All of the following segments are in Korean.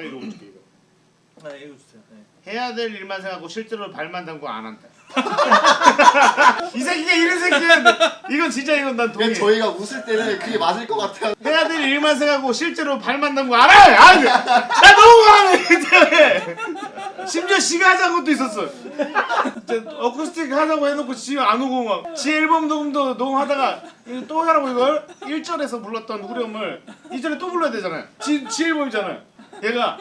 내가 읽어볼게 이거. 네, 읽어주세요. 네. 해야 될 일만 생각하고 실제로 발만 담고 안 한다. 이 새끼가 이런 새끼야. 이건 진짜 이건 난 동의. 저희가 웃을 때는 그게 맞을 것 같아요. 해야 될 일만 생각하고 실제로 발만 담고 안 해. 안 해. 나 너무 화내. 심지어 지가 하자는 것도 있었어. 어쿠스틱 하자고 해놓고 지가 안 오고 막. 지 앨범 녹음도 녹음하다가 이거 또 하라고 이걸 1절에서 불렀던 후렴을 2절에 또 불러야 되잖아요. 지, 지 앨범이잖아요. 얘가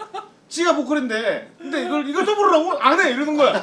지가 보컬인데 근데 이걸 이걸 또 부르라고 안 해 이러는 거야.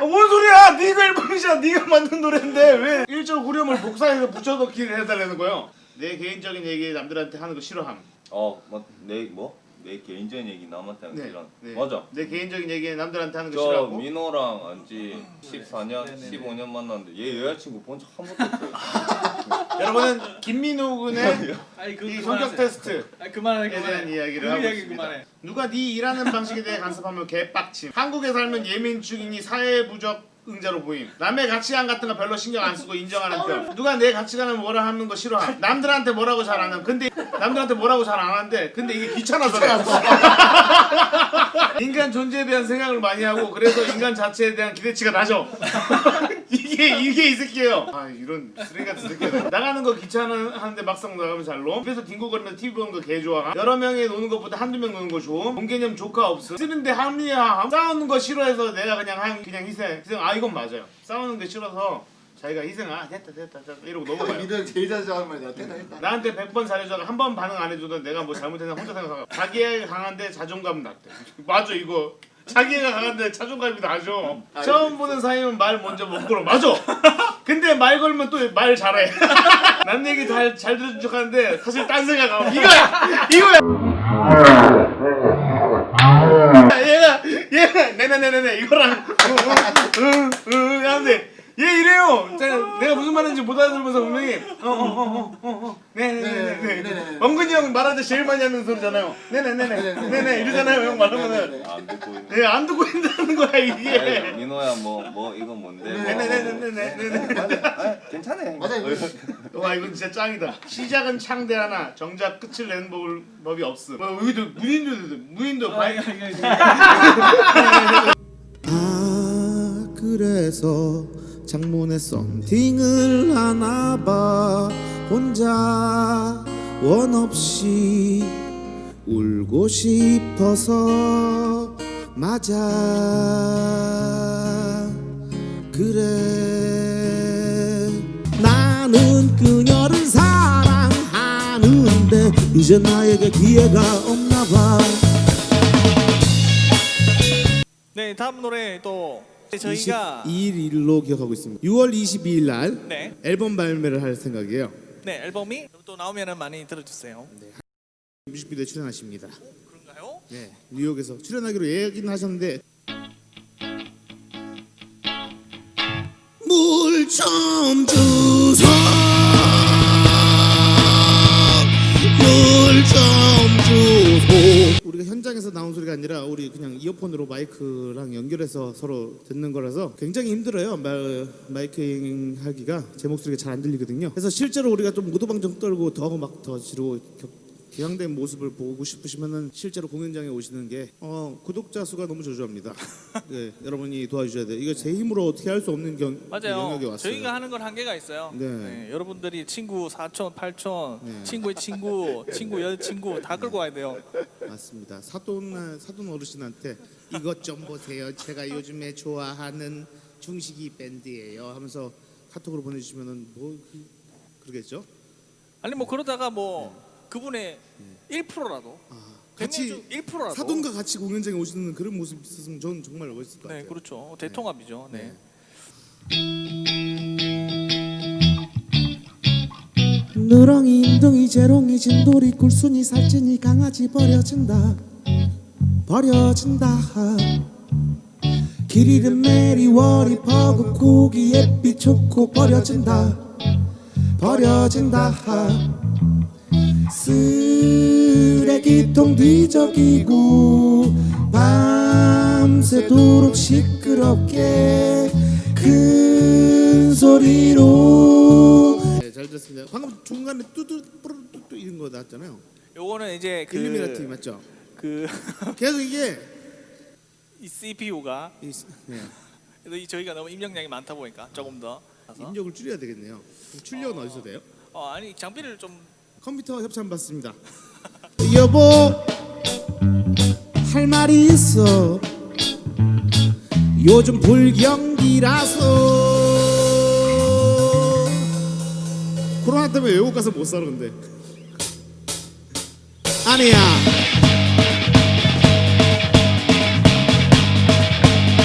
어, 뭔 소리야? 네가 앨범이잖아. 네가 만든 노래인데 왜 1절 후렴을 복사해서 붙여넣기를 해달라는 거예요. 내 개인적인 얘기 남들한테 하는 거 싫어함. 어뭐내 뭐? 내 개인적인 얘기 남한테 하는 네, 이런 네. 맞아 내 개인적인 얘기 남들한테 하는 거 저 싫어하고. 민호랑 안지 14년 네, 네, 네. 15년 만났는데 얘 여자친구 본 적 한 번도 없어요 여러분은 김민호 군의 아니 그 이 성격 테스트에 아 그만해 대한 그만해. 이야기를 그 하고 이야기 있습니다. 그만해. 누가 네 일하는 방식에 대해 간섭하면 개빡침. 한국에 살면 예민충이니 사회부적 응자로 보임. 남의 가치관 같은 거 별로 신경 안 쓰고 인정하는 편. 누가 내 가치관을 뭐라 하는 거 싫어함. 남들한테 뭐라고 잘 안 함. 근데 남들한테 뭐라고 잘 안 하는데 근데 이게 귀찮아서. 인간 존재에 대한 생각을 많이 하고 그래서 인간 자체에 대한 기대치가 낮아. 이게 이게 이 새끼예요. 아 이런 쓰레기 같은 새끼야. 나가는 거 귀찮아하는데 막상 나가면 잘 노. 그래서 뒹굴거리면서 TV 보는 거 개 좋아. 여러 명이 노는 것보다 한두 명 노는 거 좋음. 돈 개념 조카 없음. 쓰는데 합리화함. 싸우는 거 싫어해서 내가 그냥 한 그냥 희생. 희생. 아 이건 맞아요. 싸우는 게 싫어서 자기가 희생. 아 됐다 됐다 됐다 이러고 넘어가요. 민호 제일 자주 하는 말이야. 됐다 됐다. 나한테 100번 잘해줘도 한 번 반응 안 해줘도 내가 뭐 잘못했나 혼자 생각하고 자기애가 강한데 자존감은 낮대 맞아 이거 자기애가 강한데 자존감이 낮아 처음 보는 사이면 말 먼저 못 걸어 맞아 근데 말 걸면 또 말 잘해 남 얘기 잘, 잘 들은 척 하는데 사실 딴 생각하고 이거야 이거야 얘가 얘가 네네네네네 이거랑 응응응 하는데 얘 이래요. 제가 내가 무슨 말인지 못 알아들으면서 분명히 어어어어어 네네네네. 원근이 형 말할 때 제일 많이 하는 소리잖아요. 네네네네 네네 이러잖아요 형 말하면은 안 듣고 있는 네, 안 듣고 있다는 거야 아니, 이게. 민호야 뭐뭐 이건 뭔데 뭐, 네네네네네네. 아, 괜찮아 맞아요. 와 이건 진짜 짱이다. 시작은 창대 하나, 정작 끝을 내는 법, 법이 없음. 뭐 여기도 무인도 무인도 아, 바이. 아 그래서 창문에 썸띵을 하나봐. 혼자 원 없이 울고 싶어서 맞아. 그래. 나는 그녀를 사랑하는데 이제 나에게 기회가 없나 봐. 네 다음 노래 또 저희가 22일로 기억하고 있습니다. 6월 22일 날 네. 앨범 발매를 할 생각이에요. 네 앨범이 또 나오면은 많이 들어주세요. 뮤직비디오 출연하십니다. 그런가요? 네, 뉴욕에서 출연하기로 얘기는 하셨는데 물 좀 주소 물좀 우리가 현장에서 나온 소리가 아니라 우리 그냥 이어폰으로 마이크랑 연결해서 서로 듣는 거라서 굉장히 힘들어요 마, 마이킹 하기가 제 목소리가 잘 안 들리거든요 그래서 실제로 우리가 좀 무도방정 떨고 더 막 더 지르고 격- 격양된 모습을 보고 싶으시면은 실제로 공연장에 오시는 게 어, 구독자 수가 너무 저조합니다. 네, 여러분이 도와주셔야 돼요. 이거 제 힘으로 어떻게 할 수 없는 경, 맞아요. 영역에 왔어요. 저희가 하는 건 한계가 있어요. 네. 여러분들이 친구 4천, 8천, 네. 친구의 친구, 친구 여자친구 다 끌고 와야 돼요. 맞습니다. 사돈 사돈 어르신한테 이것 좀 보세요. 제가 요즘에 좋아하는 중식이 밴드예요. 하면서 카톡으로 보내주시면은 뭐 그, 그러겠죠? 아니 뭐 그러다가 뭐 그분의 1%라도 아, 같이 1%라도 사돈과 같이 공연장에 오시는 그런 모습 있었으면 저는 정말 멋있을 것 네 같아요. 그렇죠 대통합이죠. 네. 누렁이 인둥이 재롱이 진돌이 굴순이 살찐이 강아지 버려진다. 버려진다. 길 잃은 메리 워리 버그 고기 햇빛 초코 버려진다. 버려진다. 쓰레기통 뒤적이고 밤새도록 시끄럽게 큰 소리로 네, 잘 들었습니다. 방금 중간에 뚜뚜 뿌르뚜뚜 이런 거 나왔잖아요. 요거는 이제 그, 일루미나티 맞죠? 그 계속 이게 이 CPU가 이, 네, 이 저희가 너무 입력량이 많다 보니까 조금 더. 입력을 줄여야 되겠네요. 출력은 어... 디서 돼요? 어 아니 장비를 좀 컴퓨터 협찬 받습니다. 여보 할 말이 있어. 요즘 불경기라서 코로나 때문에 외국 가서 못 살아 근데. 아니야